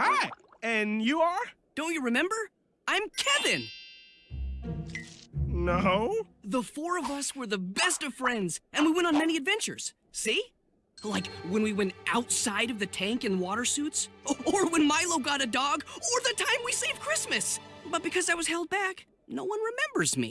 Hi, and you are? Don't you remember? I'm Kevin. No. The four of us were the best of friends, and we went on many adventures. See? Like when we went outside of the tank in water suits, or when Milo got a dog, or the time we saved Christmas. But because I was held back, no one remembers me.